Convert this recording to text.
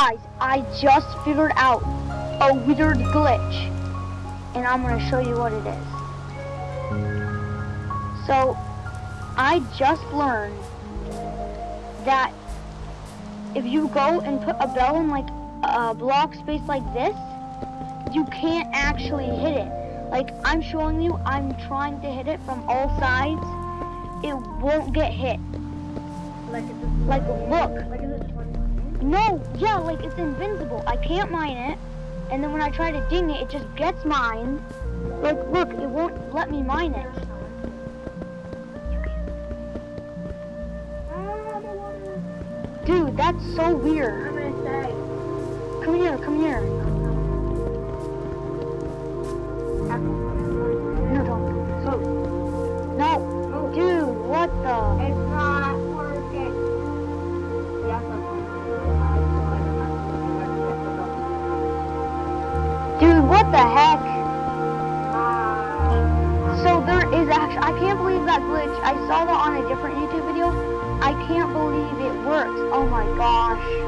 I just figured out a weird glitch. And I'm going to show you what it is. So, I just learned that if you go and put a bell in like a block space like this, you can't actually hit it. Like I'm showing you, I'm trying to hit it from all sides. It won't get hit. Like Like look. No, yeah, like it's invincible. I can't mine it. And then when I try to ding it, it just gets mined. Like look, it won't let me mine it. Dude, that's so weird. Come here, come here. Dude, what the heck? So there is actually, I can't believe that glitch. I saw that on a different YouTube video. I can't believe it works. Oh my gosh.